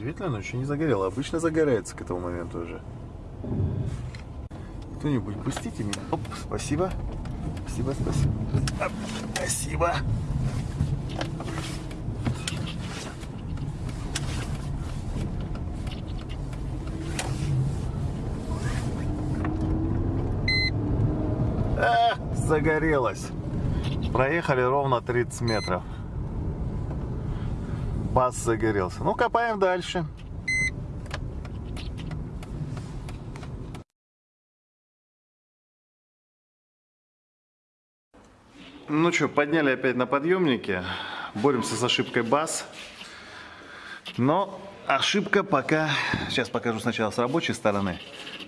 Удивительно, но еще не загорело. Обычно загорается к этому моменту уже. Кто-нибудь пустите меня. Оп, спасибо. Спасибо, спасибо. Оп, спасибо. А, загорелось. Проехали ровно 30 метров. Бас загорелся. Ну, копаем дальше. Ну что, подняли опять на подъемнике. Боремся с ошибкой бас. Но ошибка пока... Сейчас покажу сначала с рабочей стороны.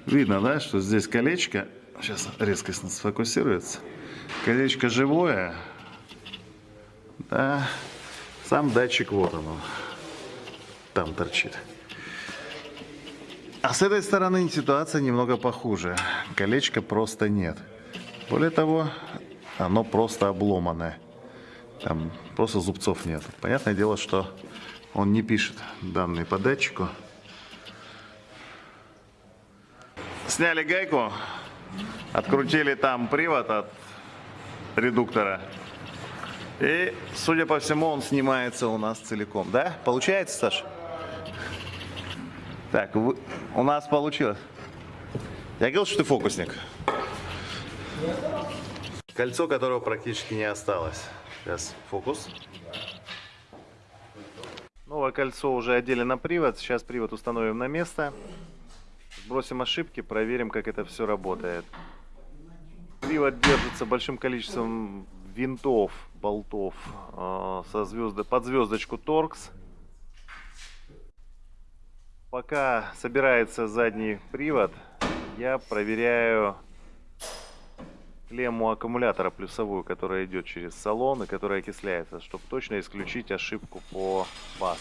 Видно, да, что здесь колечко. Сейчас резкость сфокусируется. Колечко живое. Да. Сам датчик вот он. Там торчит. А с этой стороны ситуация немного похуже. Колечка просто нет. Более того, оно просто обломанное. Там просто зубцов нет. Понятное дело, что он не пишет данные по датчику. Сняли гайку, открутили там привод от редуктора. И, судя по всему, он снимается у нас целиком. Да? Получается, Саша? Так, вы... у нас получилось. Я говорил, что ты фокусник. Кольцо, которого практически не осталось. Сейчас фокус. Новое кольцо уже одели на привод. Сейчас привод установим на место. Сбросим ошибки, проверим, как это все работает. Привод держится большим количеством винтов, болтов э, со звезды, под звездочку торкс. Пока собирается задний привод, я проверяю клемму аккумулятора плюсовую, которая идет через салон и которая окисляется, чтобы точно исключить ошибку по бас.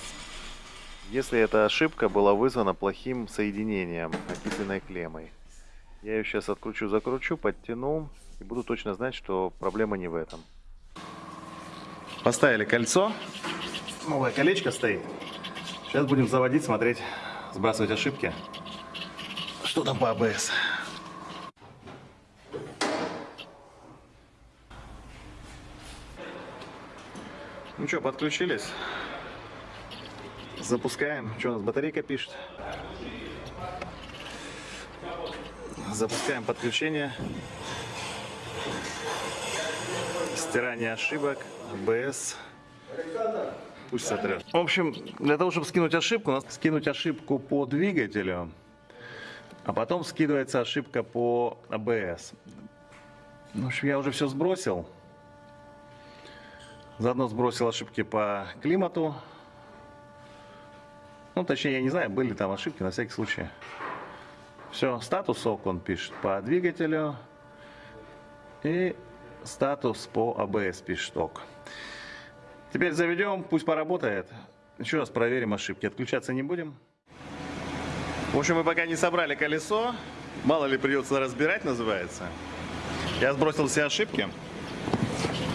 Если эта ошибка была вызвана плохим соединением окисленной клеммой. Я ее сейчас откручу, закручу, подтяну и буду точно знать, что проблема не в этом. Поставили кольцо. Новое колечко стоит. Сейчас будем заводить, смотреть, сбрасывать ошибки. Что там по АБС? Ну что, подключились. Запускаем. Что у нас батарейка пишет? Запускаем подключение. Стирание ошибок. АБС. Пусть сотрет. В общем, для того, чтобы скинуть ошибку, надо скинуть ошибку по двигателю, а потом скидывается ошибка по АБС. В общем, я уже все сбросил. Заодно сбросил ошибки по климату. Ну, точнее, я не знаю, были там ошибки, на всякий случай. Все, статус ОК он пишет по двигателю. И статус по АБС пишет. Теперь заведем, пусть поработает. Еще раз проверим ошибки. Отключаться не будем. В общем, мы пока не собрали колесо. Мало ли придется разбирать, называется. Я сбросил все ошибки.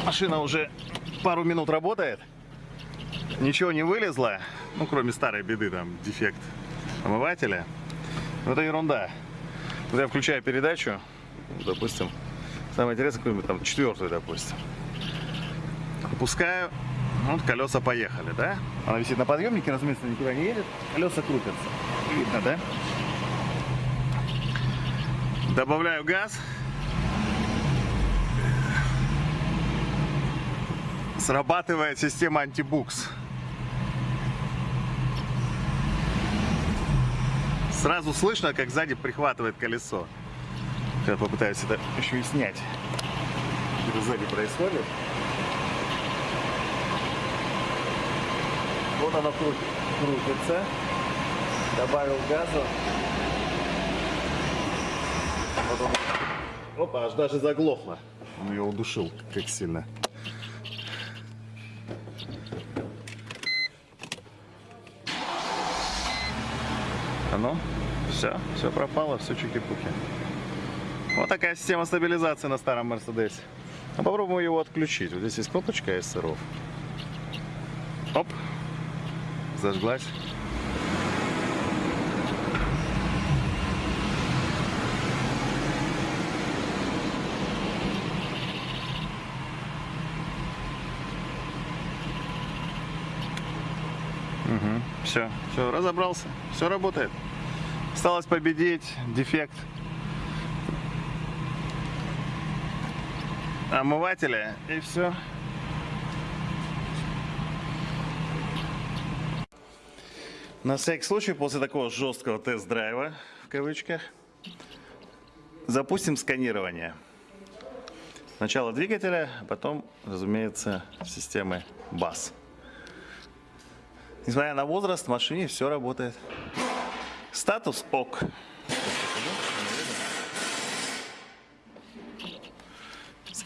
Машина уже пару минут работает. Ничего не вылезло. Ну, кроме старой беды, там, дефект омывателя. Но это ерунда. Вот я включаю передачу, допустим, самое интересное, какую-нибудь там четвертую, допустим. Опускаю, вот колеса поехали, да? Она висит на подъемнике, разумеется, никуда не едет. Колеса крутятся. Видно, да? Добавляю газ. Срабатывает система антибукс. Сразу слышно, как сзади прихватывает колесо. Сейчас попытаюсь это еще и снять. Что сзади происходит. Вот оно крутит, крутится. Добавил газу. Вот он. Опа, аж даже заглохло. Он ее удушил, как сильно. А ну, все, все пропало, все чуки-пуки. Вот такая система стабилизации на старом Мерседесе. А попробуем его отключить. Вот здесь есть кнопочка SRO. Оп. Зажглась. Угу. Все, все, разобрался, все работает. Осталось победить дефект омывателя и все. На всякий случай, после такого жесткого тест-драйва, в кавычках, запустим сканирование. Сначала двигателя, а потом, разумеется, системы БАС. Несмотря на возраст, в машине все работает. Статус ОК.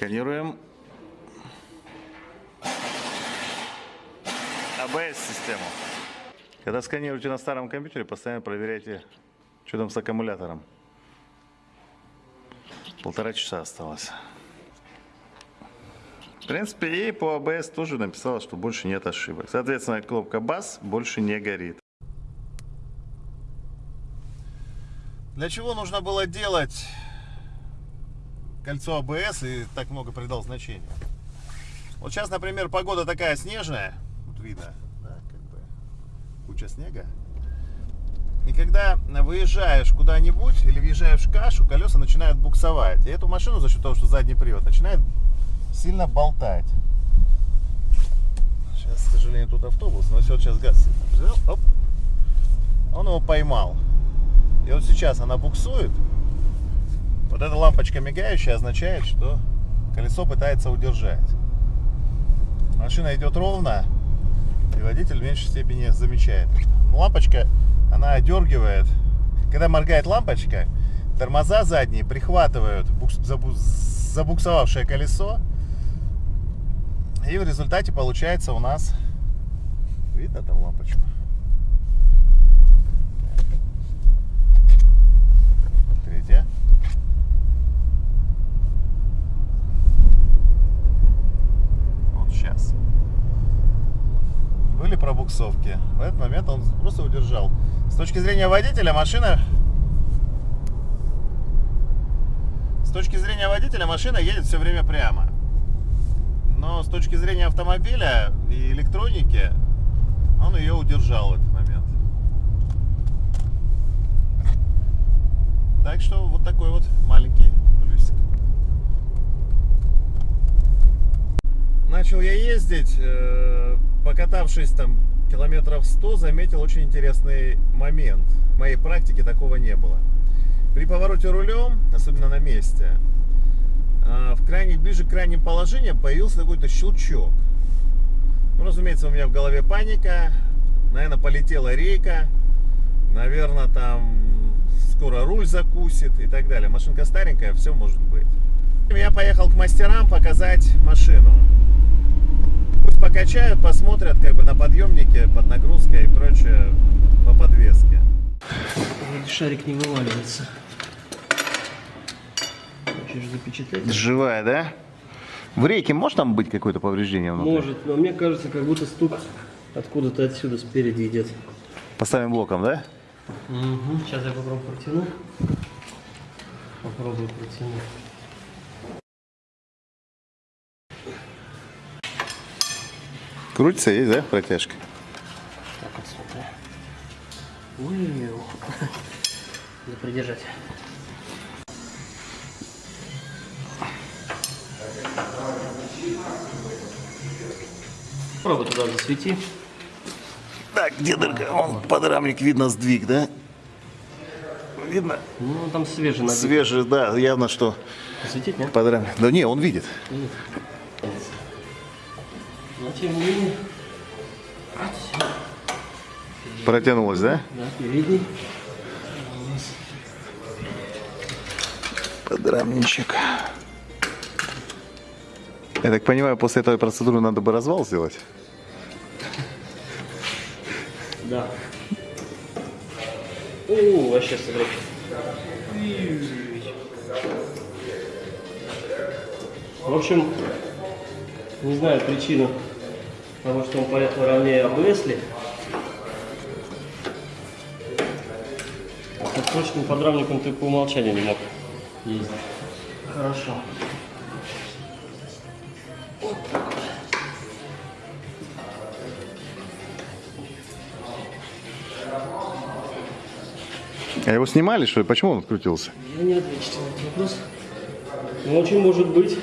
Сканируем АБС-систему. Когда сканируете на старом компьютере, постоянно проверяйте, что там с аккумулятором. Полтора часа осталось. В принципе, и по ABS тоже написала, что больше нет ошибок. Соответственно, кнопка BAS больше не горит. Для чего нужно было делать кольцо ABS и так много придал значения? Вот сейчас, например, погода такая снежная, вот видно, да, как бы куча снега. И когда выезжаешь куда-нибудь или въезжаешь в кашу, колеса начинают буксовать. И эту машину за счет того, что задний привод, начинает сильно болтать. Сейчас, к сожалению, тут автобус, но все, сейчас газ взял, оп, он его поймал. И вот сейчас она буксует. Вот эта лампочка мигающая означает, что колесо пытается удержать. Машина идет ровно, и водитель в меньшей степени замечает. Лампочка, она одергивает. Когда моргает лампочка, тормоза задние прихватывают забуксовавшее колесо и в результате получается у нас... Видно там лампочку? Третья. Вот сейчас. Пробуксовки. В этот момент он просто удержал. С точки зрения водителя машина... С точки зрения водителя машина едет все время прямо. Но с точки зрения автомобиля и электроники, он ее удержал в этот момент. Так что вот такой вот маленький плюсик. Начал я ездить, э, покатавшись там километров 100, заметил очень интересный момент. В моей практике такого не было. При повороте рулем, особенно на месте, а, в крайних, ближе к крайним положениям появился какой-то щелчок. Ну, разумеется, у меня в голове паника. Наверное, полетела рейка. Наверное, там скоро руль закусит и так далее. Машинка старенькая, все может быть. Я поехал к мастерам показать машину. Пусть покачают, посмотрят как бы на подъемнике, под нагрузкой и прочее по подвеске. Шарик не вываливается. Хочешь запечатлеть? Живая, да? В рейке может там быть какое-то повреждение внутри? Может, но мне кажется, как будто стук откуда-то отсюда спереди идет. Поставим блоком, да? Угу. Сейчас я попробую протяну. Попробую протянуть. Крутится, есть, да, протяжка? Так, отсюда. Ой, Надо придержать. Попробуй туда засвети. Так, где дырка? Он подрамник видно сдвиг, да? Видно? Ну, там свежий набит. Свежий, да, явно, что Светить, нет? подрамник. Да не, он видит. Но тем не менее. Протянулось, да? Да, передний. Подрамничек. Я так понимаю, после этой процедуры надо бы развал сделать? Да. О, вообще смотри. В общем, не знаю причину потому что он поехал ровнее обвесли. -ли. А точным ну, подрамником ты по умолчанию не мог ездить. Хорошо. А его снимали, что ли? Почему он открутился? Я не отвечу на этот вопрос. Но очень может быть.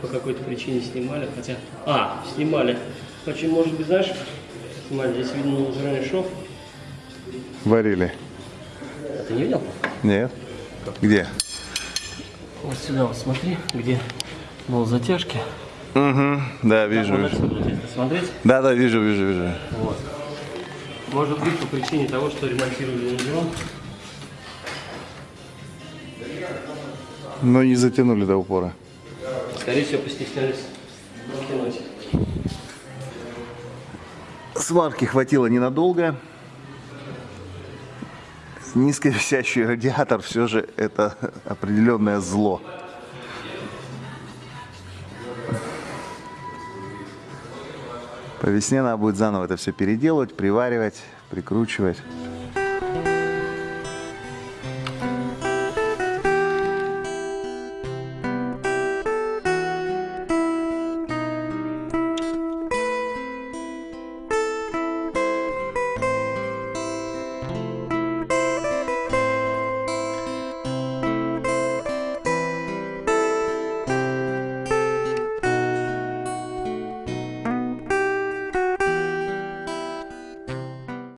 По какой-то причине снимали, хотя... А, снимали. Очень может быть, знаешь, снимали, здесь видно лазерный шов. Варили. А ты не видел? Нет. Где? Вот сюда вот смотри, где был затяжки. Угу. Да, вижу, вижу. смотреть. Да, да, вижу, вижу, вижу. Вот. Может быть по причине того, что ремонтировали лонжерон. Но не затянули до упора. Скорее всего, постеснялись. Сварки хватило ненадолго. Низковисящий радиатор все же это определенное зло. По весне надо будет заново это все переделывать, приваривать, прикручивать.